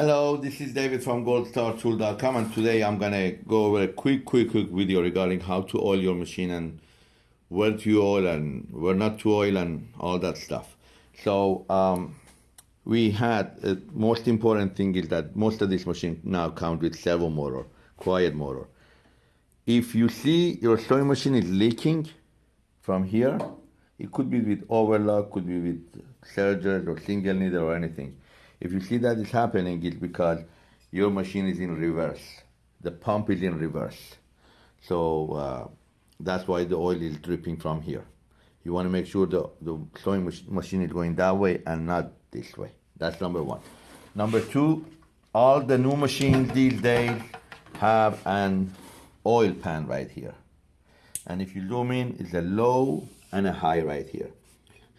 Hello, this is David from goldstartool.com and today I'm gonna go over a quick, quick, quick video regarding how to oil your machine and where to oil and where not to oil and all that stuff. So um, we had, uh, most important thing is that most of these machines now come with servo motor, quiet motor. If you see your sewing machine is leaking from here, it could be with overlock, could be with serger or single needle or anything. If you see that is happening, it's because your machine is in reverse. The pump is in reverse. So uh, that's why the oil is dripping from here. You want to make sure the, the sewing machine is going that way and not this way. That's number one. Number two, all the new machines these days have an oil pan right here. And if you zoom in, it's a low and a high right here.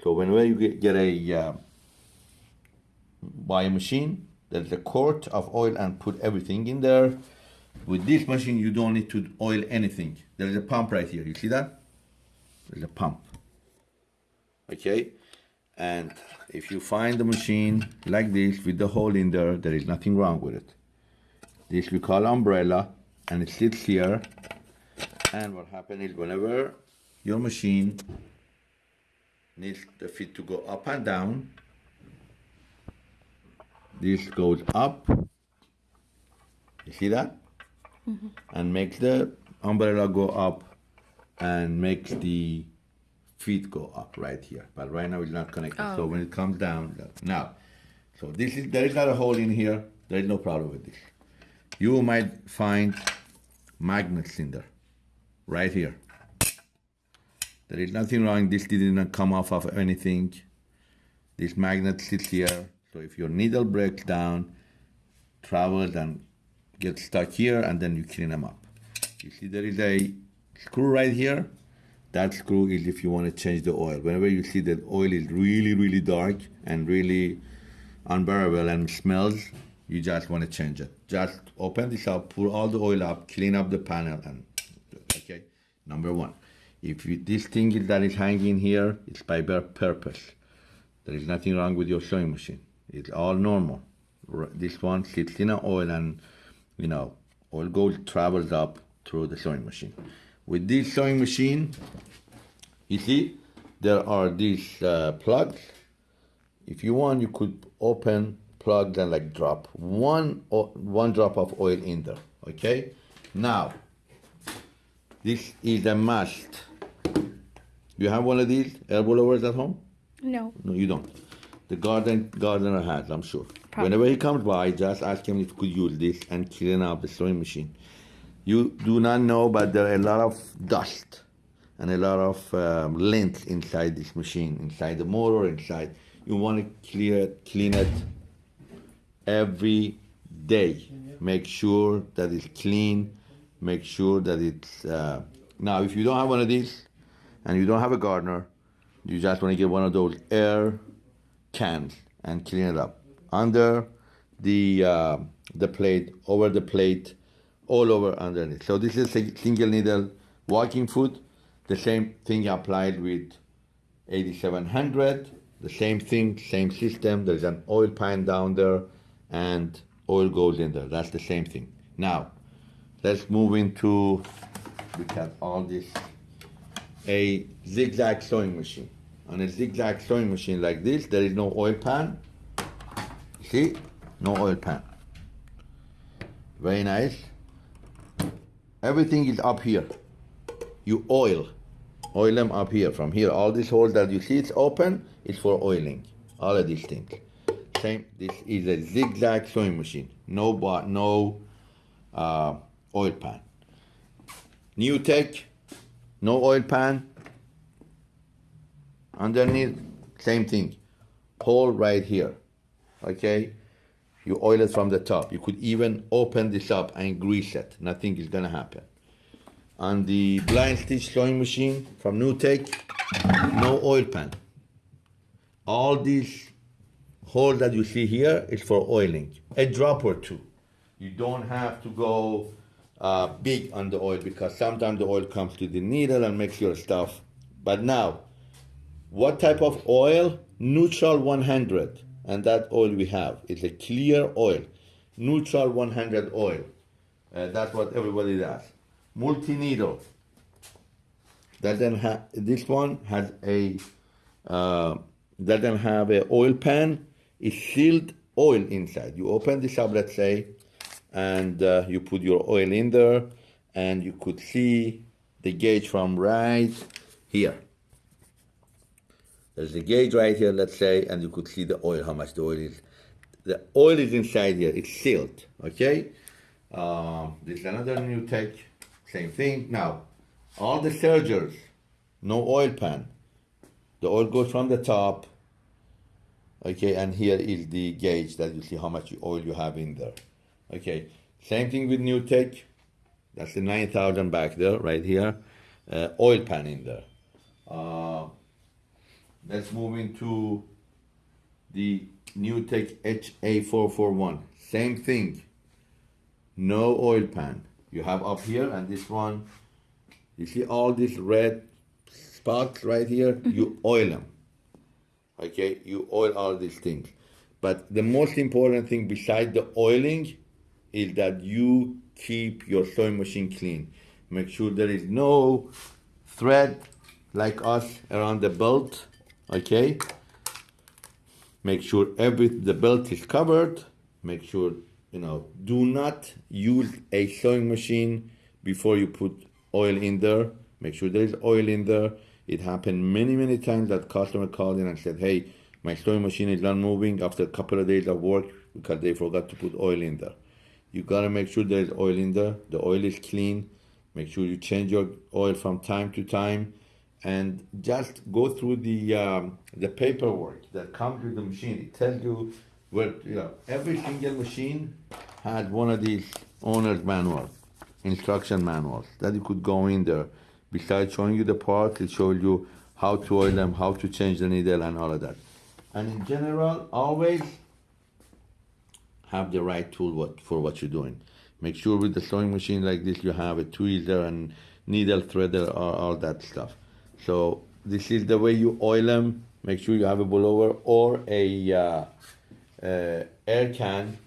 So whenever you get, get a uh, buy a machine, there's a quart of oil and put everything in there. With this machine, you don't need to oil anything. There's a pump right here. You see that? There's a pump. Okay? And if you find the machine like this with the hole in there, there is nothing wrong with it. This we call umbrella and it sits here. And what happens is whenever your machine needs the feet to go up and down, this goes up. You see that? Mm -hmm. And makes the umbrella go up and makes the feet go up right here. But right now it's not connected. Oh. So when it comes down, now, so this is, there is not a hole in here. There is no problem with this. You might find magnets in there, right here. There is nothing wrong. This did not come off of anything. This magnet sits here. So if your needle breaks down, travels and gets stuck here, and then you clean them up. You see there is a screw right here. That screw is if you want to change the oil. Whenever you see that oil is really, really dark and really unbearable and smells, you just want to change it. Just open this up, pull all the oil up, clean up the panel, and okay. Number one, if you, this thing that is hanging here, it's by purpose. There is nothing wrong with your sewing machine. It's all normal. This one sits in an oil and, you know, oil goes, travels up through the sewing machine. With this sewing machine, you see, there are these uh, plugs. If you want, you could open, plug, then like drop one, one drop of oil in there, okay? Now, this is a must. You have one of these air blowers at home? No. No, you don't. The garden gardener has, I'm sure. Probably. Whenever he comes by, just ask him if he could use this and clean up the sewing machine. You do not know, but there are a lot of dust and a lot of um, lint inside this machine, inside the motor, inside. You want to clear it, clean it every day. Make sure that it's clean. Make sure that it's. Uh, now, if you don't have one of these and you don't have a gardener, you just want to get one of those air cans and clean it up under the uh, the plate, over the plate, all over underneath. So this is a single needle walking foot. The same thing applied with 8700. The same thing, same system. There's an oil pan down there and oil goes in there. That's the same thing. Now, let's move into, look at all this, a zigzag sewing machine on a zigzag sewing machine like this, there is no oil pan. See? No oil pan. Very nice. Everything is up here. You oil. Oil them up here. From here, all these holes that you see it's open it's for oiling. All of these things. Same. This is a zigzag sewing machine. No but no uh, oil pan. NewTek, no oil pan, Underneath, same thing. Hole right here. Okay? You oil it from the top. You could even open this up and grease it. Nothing is gonna happen. On the blind stitch sewing machine from NewTek, no oil pan. All these holes that you see here is for oiling. A drop or two. You don't have to go uh, big on the oil because sometimes the oil comes to the needle and makes your stuff. But now, what type of oil? Neutral 100. And that oil we have is a clear oil. neutral 100 oil. Uh, that's what everybody does. Multi needle. Doesn't have this one has a uh, doesn't have a oil pan. It's sealed oil inside. You open this up, let's say, and uh, you put your oil in there, and you could see the gauge from right here. There's a gauge right here, let's say, and you could see the oil, how much the oil is. The oil is inside here, it's sealed, okay? Um, this is another NewTek, same thing. Now, all the sergers, no oil pan. The oil goes from the top, okay, and here is the gauge that you see how much oil you have in there. Okay, same thing with NewTek. That's the 9000 back there, right here. Uh, oil pan in there. Uh, let's move into the NewTek HA441. Same thing. No oil pan. You have up here and this one. You see all these red spots right here? You oil them. Okay, you oil all these things. But the most important thing beside the oiling is that you keep your sewing machine clean. Make sure there is no thread like us around the belt. Okay. Make sure every the belt is covered. Make sure you know. Do not use a sewing machine before you put oil in there. Make sure there is oil in there. It happened many many times that customer called in and said, "Hey, my sewing machine is not moving after a couple of days of work because they forgot to put oil in there." You gotta make sure there is oil in there. The oil is clean. Make sure you change your oil from time to time, and just go through the um, the paperwork that comes with the machine. It tells you where you know every single machine had one of these owner's manuals, instruction manuals that you could go in there. Besides showing you the parts, it shows you how to oil them, how to change the needle, and all of that. And in general, always have the right tool what, for what you're doing. Make sure with the sewing machine like this you have a tweezer and needle threader or all that stuff. So this is the way you oil them. Make sure you have a blower or a uh, uh, air can,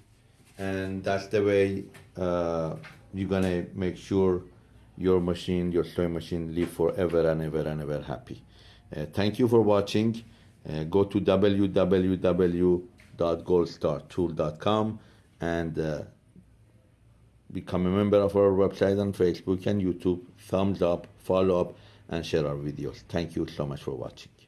and that's the way uh, you're gonna make sure your machine, your sewing machine, live forever and ever and ever happy. Uh, thank you for watching. Uh, go to www.goldstartool.com and uh, become a member of our website on Facebook and YouTube. Thumbs up, follow up, and share our videos. Thank you so much for watching.